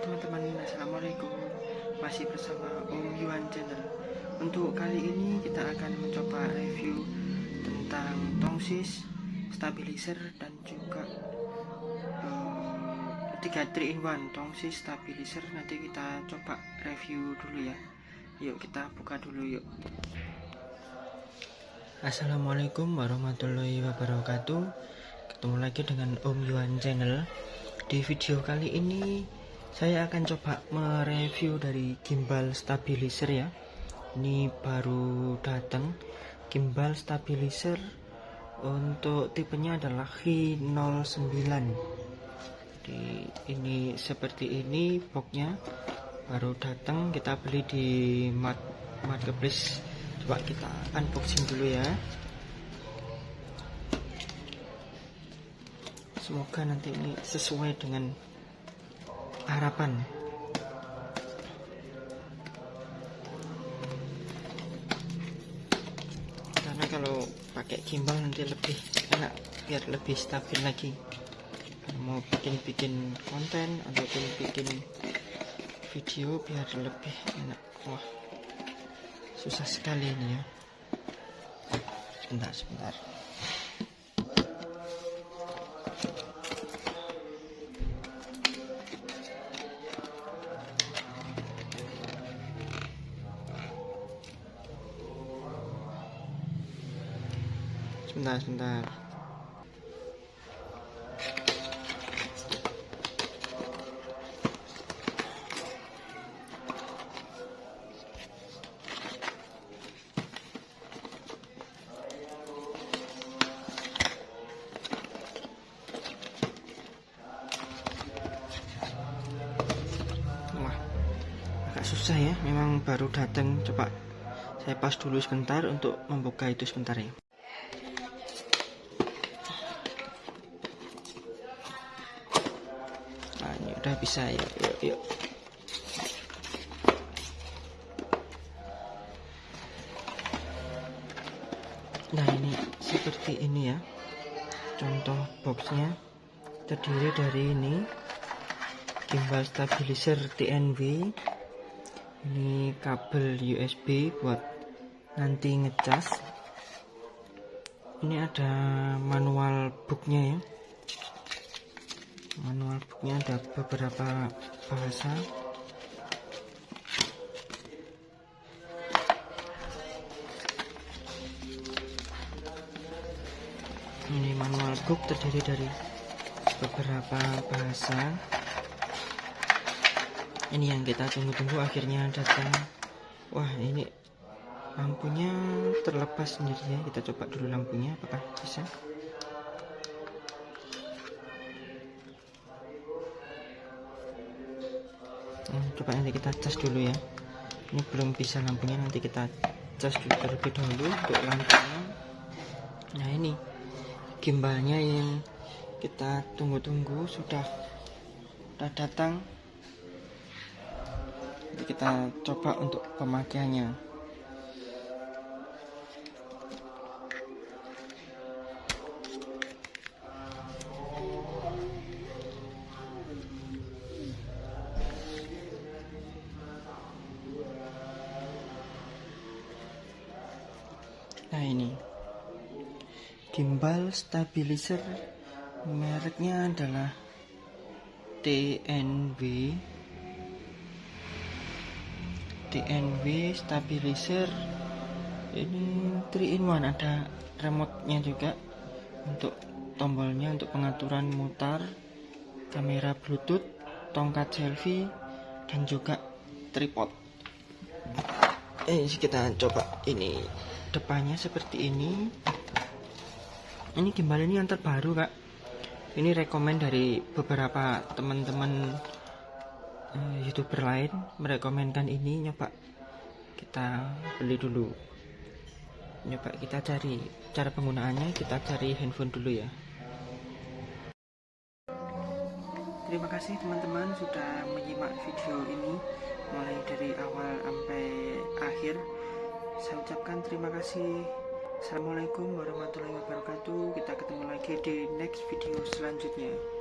teman-teman, Assalamualaikum. Masih bersama Om Yuan Channel. Untuk kali ini kita akan mencoba review Tentang tongsis, stabilizer dan juga uh, 3 3 in 1 tongsis, stabilizer. Nanti kita coba review dulu ya. Yuk kita buka dulu yuk. Assalamualaikum warahmatullahi wabarakatuh. Ketemu lagi dengan Om Yuan Channel. Di video kali ini saya akan coba mereview dari gimbal stabilizer ya. Ini baru datang gimbal stabilizer untuk tipenya adalah Hi09. Di ini seperti ini boxnya baru datang kita beli di marketplace. Coba kita unboxing dulu ya. semoga nanti ini sesuai dengan harapan. Karena kalau pakai gimbal nanti lebih enak biar lebih stabil lagi. Kalau mau bikin-bikin konten ataupun bikin video biar lebih enak. Wah susah sekali ini ya. Sebentar sebentar sebentar sebentar. Susah ya. Memang baru datang coba saya pas dulu sebentar untuk membuka itu sebentar ya udah bisa ya yuk yuk. Nah ini seperti ini ya. Contoh boxnya. Terdiri dari ini. Gimbal stabilizer TNV ini kabel USB buat nanti ngecas. Ini ada manual booknya ya manual booknya ada beberapa bahasa. Ini manual book terdiri dari beberapa bahasa. Ini yang kita tunggu-tunggu akhirnya datang. Wah ini lampunya terlepas sendiri ya. Kita coba dulu lampunya apakah bisa nah, coba nanti kita cas dulu ya. Ini belum bisa lampunya nanti kita cas dulu terlebih dahulu untuk lampunya. Nah ini gimbalnya yang kita tunggu-tunggu sudah sudah datang. Nanti kita coba untuk pemakaiannya nah ini. Gimbal stabilizer mereknya adalah TNW TNW stabilizer. Ini 3 in 1 ada remote nya juga untuk tombolnya untuk pengaturan mutar kamera bluetooth tongkat selfie dan juga tripod eh kita coba ini. Depannya seperti ini. Ini gimbal ini yang terbaru kak. Ini rekomend dari beberapa teman-teman uh, youtuber lain merekomendkan ini. Nyoba kita beli dulu. Nyoba kita cari cara penggunaannya kita cari handphone dulu ya. Terima kasih teman-teman sudah menyimak video ini mulai dari awal saya ucapkan terima kasih. Assalamualaikum warahmatullahi wabarakatuh. Kita ketemu lagi di next video selanjutnya